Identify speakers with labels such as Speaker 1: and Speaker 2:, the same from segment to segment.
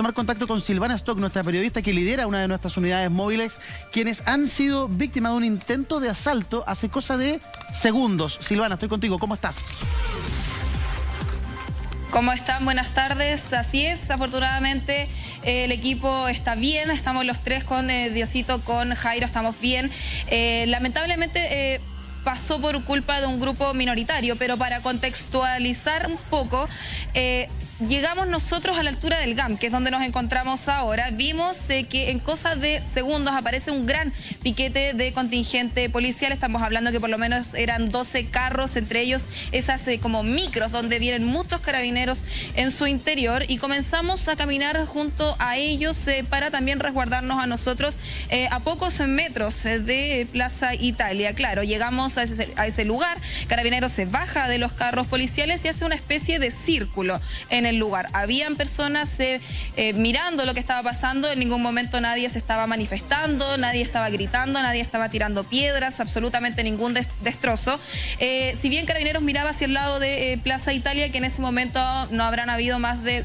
Speaker 1: tomar contacto con Silvana Stock, nuestra periodista que lidera una de nuestras unidades móviles, quienes han sido víctimas de un intento de asalto hace cosa de segundos. Silvana, estoy contigo, ¿cómo estás?
Speaker 2: ¿Cómo están? Buenas tardes. Así es, afortunadamente eh, el equipo está bien, estamos los tres con eh, Diosito, con Jairo, estamos bien. Eh, lamentablemente pasó por culpa de un grupo minoritario, pero para contextualizar un poco, llegamos nosotros a la altura del GAM, que es donde nos encontramos ahora, vimos eh, que en cosas de segundos aparece un gran piquete de contingente policial. Estamos hablando que por lo menos eran 12 carros, entre ellos esas eh, como micros, donde vienen muchos carabineros en su interior. Y comenzamos a caminar junto a ellos eh, para también resguardarnos a nosotros a pocos metros de Plaza Italia. Claro, llegamos a ese, a ese lugar, carabineros se baja de los carros policiales y hace una especie de círculo en el lugar. Habían personas eh, eh, mirando lo que estaba pasando, en ningún momento nadie se estaba manifestando, nadie estaba gritando, nadie estaba tirando piedras, absolutamente ningún destrozo. Eh, si bien Carabineros miraba hacia el lado de Plaza Italia, que en ese momento no habrán habido más de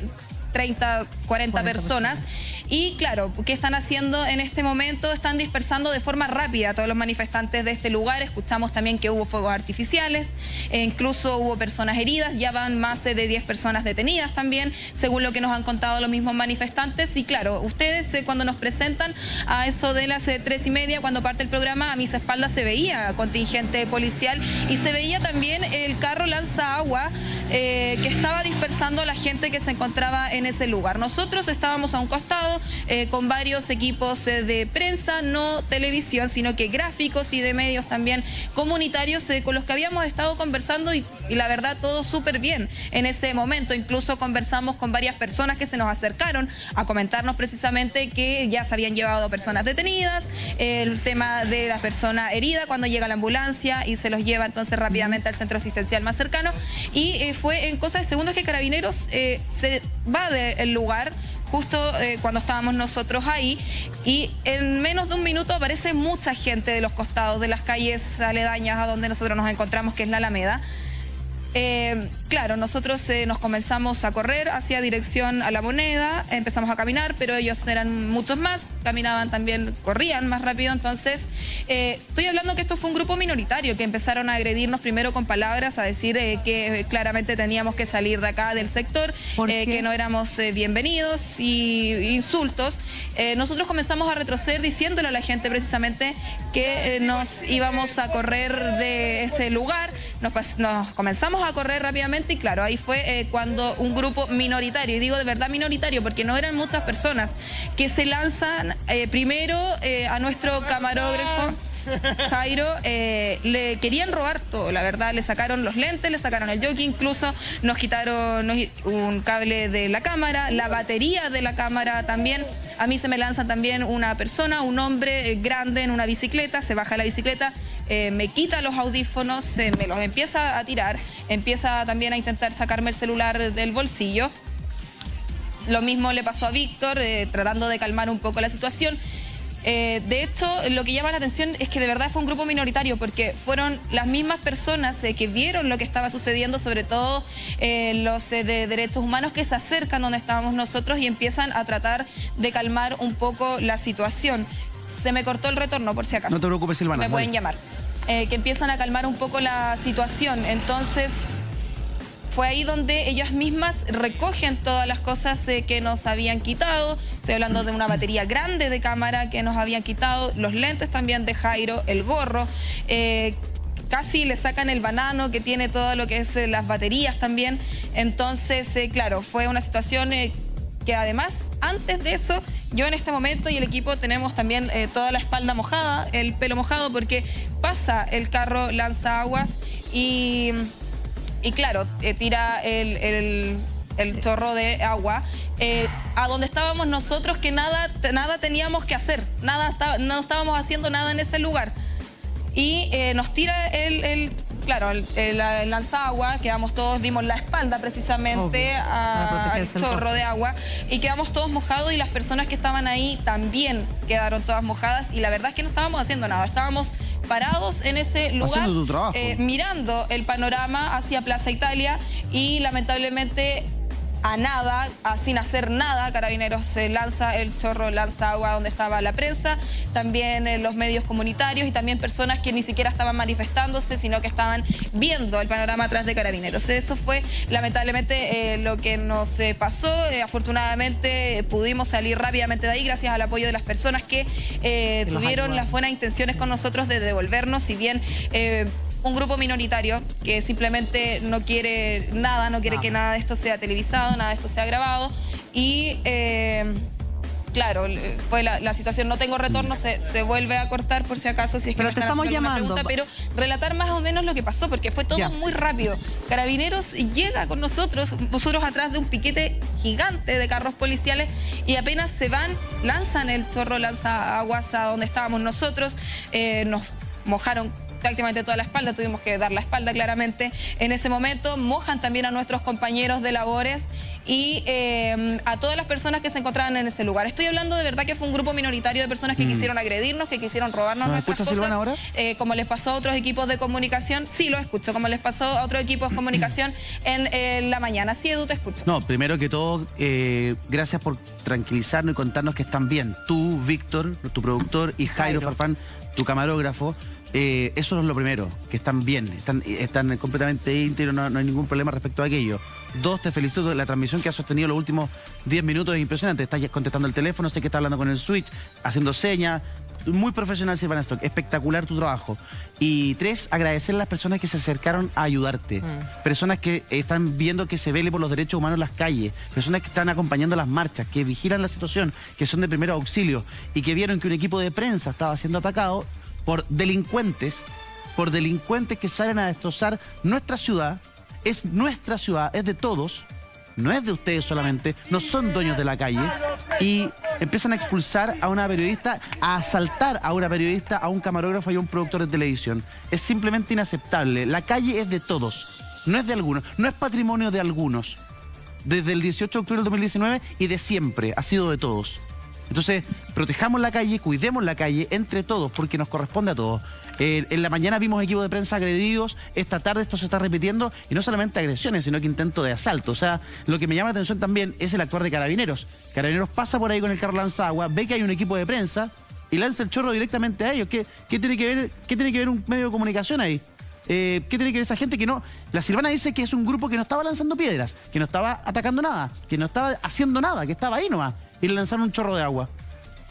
Speaker 2: 30, 40, personas. Y claro, ¿qué están haciendo en este momento? Están dispersando de forma rápida a todos los manifestantes de este lugar. Escuchamos también que hubo fuegos artificiales, e incluso hubo personas heridas, ya van más de 10 personas detenidas también, según lo que nos han contado los mismos manifestantes. Y claro, ustedes eh, cuando nos presentan a eso de las eh, tres y media, cuando parte el programa, a mis espaldas se veía contingente policial y se veía también el carro lanza agua eh, que estaba dispersando a la gente que se encontraba en ese lugar. Nosotros estábamos a un costado eh, con varios equipos eh, de prensa, no televisión, sino que gráficos y de medios también comunitarios con los que habíamos estado conversando y, la verdad todo súper bien en ese momento. Incluso conversamos con varias personas que se nos acercaron a comentarnos precisamente que ya se habían llevado personas detenidas, el tema de la persona herida cuando llega la ambulancia y se los lleva entonces rápidamente al centro asistencial más cercano y fue en cosas de segundos que Carabineros eh, se va del lugar justo eh, cuando estábamos nosotros ahí y en menos de un minuto aparece mucha gente de los costados de las calles aledañas a donde nosotros nos encontramos, que es la Alameda. Eh, claro, nosotros eh, nos comenzamos a correr hacia dirección a la moneda, empezamos a caminar, pero ellos eran muchos más, caminaban también, corrían más rápido, entonces eh, estoy hablando que esto fue un grupo minoritario que empezaron a agredirnos primero con palabras, a decir que claramente teníamos que salir de acá del sector, que no éramos bienvenidos y insultos. nosotros comenzamos a retroceder diciéndole a la gente precisamente que nos íbamos a correr de ese lugar, nos, nos comenzamos a correr rápidamente y claro, ahí fue eh, cuando un grupo minoritario, y digo de verdad minoritario porque no eran muchas personas, que se lanzan eh, primero eh, a nuestro camarógrafo. Jairo, le querían robar todo, la verdad, le sacaron los lentes, le sacaron el jockey, incluso nos quitaron un cable de la cámara, la batería de la cámara también. A mí se me lanza también una persona, un hombre grande en una bicicleta, se baja la bicicleta, eh, me quita los audífonos, me los empieza a tirar, empieza también a intentar sacarme el celular del bolsillo. Lo mismo le pasó a Víctor, eh, tratando de calmar un poco la situación. Eh, de hecho, lo que llama la atención es que de verdad fue un grupo minoritario porque fueron las mismas personas que vieron lo que estaba sucediendo, sobre todo los de derechos humanos que se acercan donde estábamos nosotros y empiezan a tratar de calmar un poco la situación. Se me cortó el retorno, por si acaso.
Speaker 1: No te preocupes, Silvana.
Speaker 2: Me pueden llamar. Eh, que empiezan a calmar un poco la situación. Entonces, fue ahí donde ellas mismas recogen todas las cosas eh, que nos habían quitado. Estoy hablando de una batería grande de cámara que nos habían quitado, los lentes también de Jairo, el gorro. Eh, casi le sacan el banano que tiene todo lo que es las baterías también. Entonces, claro, fue una situación que además, antes de eso, yo en este momento y el equipo tenemos también eh, toda la espalda mojada, el pelo mojado, porque pasa el carro lanza aguas y, y claro, eh, tira el, chorro de agua. Eh, a donde estábamos nosotros que nada, nada teníamos que hacer, nada no estábamos haciendo nada en ese lugar. Y nos tira el claro, el, el, lanzagua, quedamos todos, dimos la espalda precisamente al chorro de agua y quedamos todos mojados y las personas que estaban ahí también quedaron todas mojadas y la verdad es que no estábamos haciendo nada, estábamos parados en ese lugar eh, mirando el panorama hacia Plaza Italia y lamentablemente a nada, sin hacer nada. Carabineros se lanza el chorro, lanza agua donde estaba la prensa, también eh, los medios comunitarios y también personas que ni siquiera estaban manifestándose, sino que estaban viendo el panorama atrás de Carabineros. Eso fue lamentablemente eh, lo que nos eh, pasó. afortunadamente pudimos salir rápidamente de ahí gracias al apoyo de las personas que tuvieron las buenas intenciones con nosotros de devolvernos, si bien un grupo minoritario que simplemente no quiere nada, no quiere que nada de esto sea televisado, nada de esto sea grabado. Y eh, claro, fue la, situación, no tengo retorno, se, vuelve a cortar por si acaso, si es que
Speaker 3: pero te estamos llamando.
Speaker 2: pero relatar más o menos lo que pasó, porque fue todo muy rápido. Carabineros llega con nosotros, nosotros atrás de un piquete gigante de carros policiales y apenas se van, lanzan el chorro, lanza aguas a donde estábamos nosotros, eh, nos mojaron prácticamente toda la espalda, tuvimos que dar la espalda claramente en ese momento, mojan también a nuestros compañeros de labores y eh, a todas las personas que se encontraban en ese lugar. Estoy hablando de verdad que fue un grupo minoritario de personas que mm. quisieron agredirnos, que quisieron robarnos nuestras cosas.
Speaker 1: ahora?
Speaker 2: Eh, como les pasó a otros equipos de comunicación, sí lo escucho, como les pasó a otros equipos de comunicación en la mañana. Sí, Edu, te escucho.
Speaker 1: No, primero que todo, eh, gracias por tranquilizarnos y contarnos que están bien. Tú, Víctor, tu productor, y Jairo, Jairo. Farfán, tu camarógrafo. Eh, eso es lo primero, que están bien, están, están completamente íntegros, no, hay ningún problema respecto a aquello. Dos, te felicito de la transmisión que has sostenido los últimos 10 minutos, es impresionante. Estás contestando el teléfono, sé que estás hablando con el switch, haciendo señas. Muy profesional, Silvana Stock. Espectacular tu trabajo. Y tres, agradecer a las personas que se acercaron a ayudarte. Mm. Personas que están viendo que se vele por los derechos humanos en las calles. Personas que están acompañando las marchas, que vigilan la situación, que son de primer auxilio y que vieron que un equipo de prensa estaba siendo atacado por delincuentes, por delincuentes que salen a destrozar nuestra ciudad. Es nuestra ciudad, es de todos, no es de ustedes solamente, no son dueños de la calle. Y empiezan a expulsar a una periodista, a asaltar a una periodista, a un camarógrafo y a un productor de televisión. Es simplemente inaceptable. La calle es de todos, no es de algunos, no es patrimonio de algunos. Desde el 18 de octubre del 2019 y de siempre, ha sido de todos. Entonces, protejamos la calle, cuidemos la calle entre todos, porque nos corresponde a todos. Eh, en la mañana vimos equipos de prensa agredidos, esta tarde esto se está repitiendo, y no solamente agresiones, sino que intento de asalto. O sea, lo que me llama la atención también es el actuar de carabineros. Carabineros pasa por ahí con el carro lanzagua, ve que hay un equipo de prensa y lanza el chorro directamente a ellos. ¿Qué, tiene, que ver, qué tiene que ver un medio de comunicación ahí? Eh, ¿Qué tiene que ver esa gente que no... La Silvana dice que es un grupo que no estaba lanzando piedras, que no estaba atacando nada, que no estaba haciendo nada, que estaba ahí nomás y le lanzaron un chorro de agua.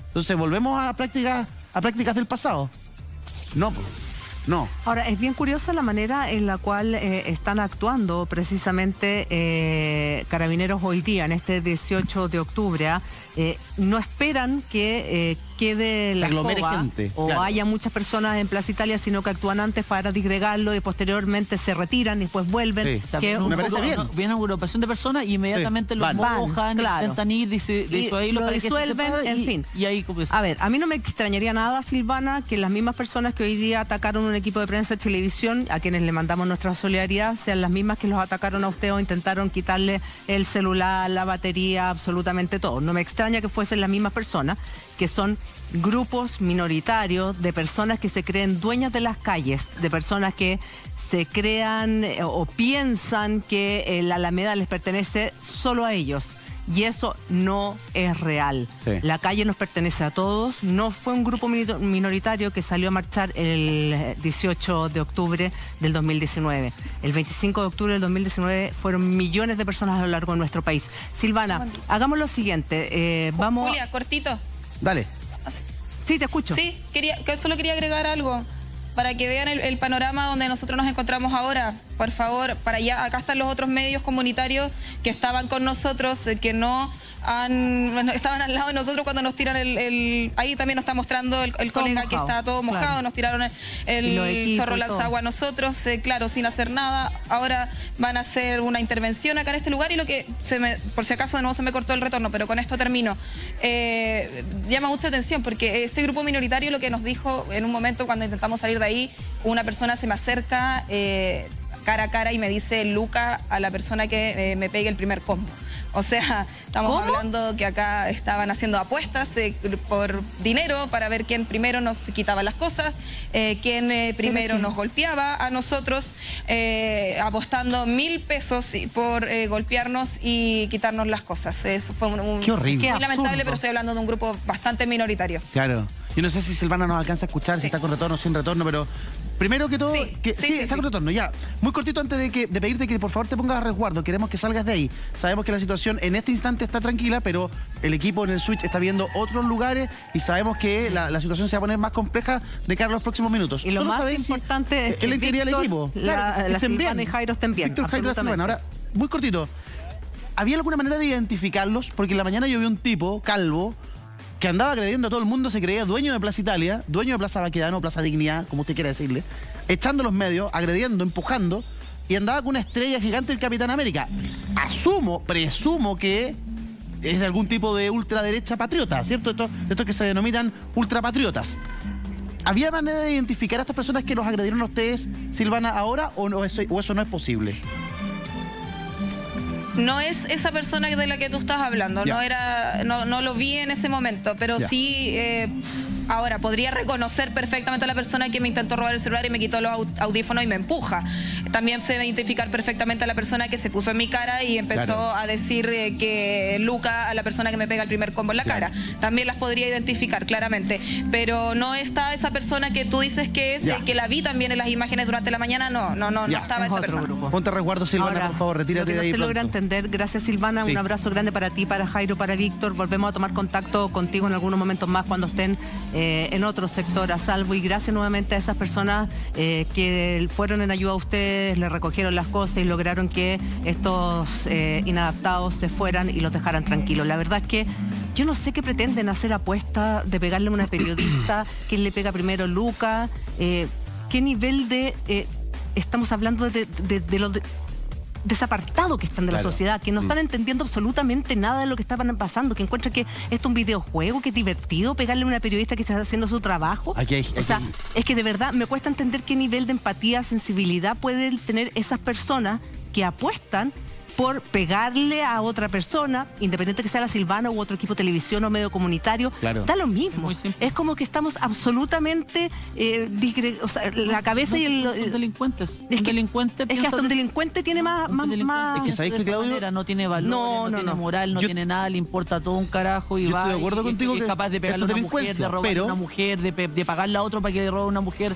Speaker 1: Entonces, ¿volvemos a prácticas, a prácticas del pasado? No, no.
Speaker 3: Ahora, es bien curiosa la manera en la cual eh, están actuando precisamente eh, carabineros hoy día, en este 18 de octubre. ¿ah? Eh, no esperan que quede la escoba o haya muchas personas en Plaza Italia, sino que actúan antes para disgregarlo y posteriormente se retiran y después vuelven.
Speaker 4: me parece bien. Viene una agrupación de personas y inmediatamente los mojan, intentan ir, dice,
Speaker 3: lo disuelven, en fin.
Speaker 4: Y ahí
Speaker 3: A ver, a mí no me extrañaría nada, Silvana, que las mismas personas que hoy día atacaron un equipo de prensa de televisión, a quienes le mandamos nuestra solidaridad, sean las mismas que los atacaron a usted o intentaron quitarle el celular, la batería, absolutamente todo. No me extraña que fuesen las mismas personas, que son grupos minoritarios de personas que se creen dueñas de las calles, de personas que se crean eh, o piensan que eh, la Alameda les pertenece solo a ellos. Y eso no es real. La calle nos pertenece a todos. No fue un grupo minoritario que salió a marchar el 18 de octubre del 2019. El 25 de octubre del 2019 fueron millones de personas a lo largo de nuestro país. Silvana, hagamos lo siguiente. Eh, vamos.
Speaker 2: Julia, cortito.
Speaker 1: Dale.
Speaker 3: Sí, te escucho.
Speaker 2: Sí, quería, solo quería agregar algo para que vean el, panorama donde nosotros nos encontramos ahora. Por favor, para allá, acá están los otros medios comunitarios que estaban con nosotros, eh, que no estaban al lado de nosotros cuando nos tiran el... ahí también nos está mostrando el, colega que está todo mojado, nos tiraron el, chorro lanzagua a nosotros, eh, claro, sin hacer nada. Ahora van a hacer una intervención acá en este lugar y lo que, se me, por si acaso de nuevo se me cortó el retorno, pero con esto termino. Eh, llama mucha atención porque este grupo minoritario lo que nos dijo en un momento cuando intentamos salir de ahí, una persona se me acerca... Eh, cara a cara y me dice Luca a la persona que me pegue el primer combo O sea, estamos hablando que acá estaban haciendo apuestas eh, por dinero para ver quién primero nos quitaba las cosas, eh, quién eh, primero nos golpeaba a nosotros, apostando mil pesos por golpearnos y quitarnos las cosas. Eso fue un,
Speaker 1: Qué horrible.
Speaker 2: muy lamentable, pero estoy hablando de un grupo bastante minoritario.
Speaker 1: Claro. Yo no sé si Silvana nos alcanza a escuchar, si está con retorno o sin retorno, pero primero que todo,
Speaker 2: sí,
Speaker 1: que, sí, retorno, ya. Muy cortito antes de, que, de pedirte que por favor te pongas a resguardo, queremos que salgas de ahí. Sabemos que la situación en este instante está tranquila, pero el equipo en el Switch está viendo otros lugares y sabemos que la, situación se va a poner más compleja de cara a los próximos minutos.
Speaker 3: Y lo más importante es que el equipo, la, Silvana y Jairo estén bien. Víctor, Jairo,
Speaker 1: Ahora, muy cortito. ¿Había alguna manera de identificarlos? Porque en la mañana yo vi un tipo, calvo, que andaba agrediendo a todo el mundo, se creía dueño de Plaza Italia, dueño de Plaza Baquedano, Plaza Dignidad, como usted quiera decirle, echando los medios, agrediendo, empujando, y andaba con una estrella gigante del Capitán América. Asumo, presumo que es de algún tipo de ultraderecha patriota, ¿cierto? Estos, estos que se denominan ultrapatriotas. ¿Había manera de identificar a estas personas que los agredieron a ustedes, Silvana, ahora o, no, eso, o eso no es posible?
Speaker 2: No es esa persona de la que tú estás hablando, no era, no, no, lo vi en ese momento, pero sí eh, Ahora, podría reconocer perfectamente a la persona que me intentó robar el celular y me quitó los audífonos y me empuja. También se a identificar perfectamente a la persona que se puso en mi cara y empezó a decir eh, que Luca a la persona que me pega el primer combo en la cara. También las podría identificar claramente. Pero no está esa persona que tú dices que es, que la vi también en las imágenes durante la mañana. No, no, no, no estaba esa persona.
Speaker 1: Ponte resguardo, Silvana, por favor, retírate de ahí.
Speaker 3: se logra entender. Gracias, Silvana. Un abrazo grande para ti, para Jairo, para Víctor. Volvemos a tomar contacto contigo en algunos momentos más cuando estén eh, en otro sector a salvo y gracias nuevamente a esas personas eh, que fueron en ayuda a ustedes, le recogieron las cosas y lograron que estos eh, inadaptados se fueran y los dejaran tranquilos. La verdad es que yo no sé qué pretenden hacer apuesta de pegarle a una periodista, quién le pega primero Luca, qué nivel de... estamos hablando de, de, de, los desapartados que están de la sociedad, que no están mm. entendiendo absolutamente nada de lo que estaban pasando, que encuentran que esto es un videojuego, que es divertido pegarle a una periodista que está haciendo su trabajo.
Speaker 1: Aquí
Speaker 3: o sea, es que de verdad me cuesta entender qué nivel de empatía, sensibilidad pueden tener esas personas que apuestan por pegarle a otra persona, independiente que sea la Silvana u otro equipo de televisión o medio comunitario, da lo mismo. Es, como que estamos absolutamente eh, o sea, la cabeza y el
Speaker 4: son delincuentes.
Speaker 3: Es
Speaker 4: que,
Speaker 3: delincuente es que hasta un delincuente tiene más, más,
Speaker 4: Es que sabéis que Claudio no tiene valor, no, no, tiene moral, no tiene nada, le importa todo un carajo y va.
Speaker 1: Estoy de acuerdo contigo
Speaker 4: es capaz de pegarle a una mujer, de robar a una mujer, de, de pagarle a otro para que le robe a una mujer.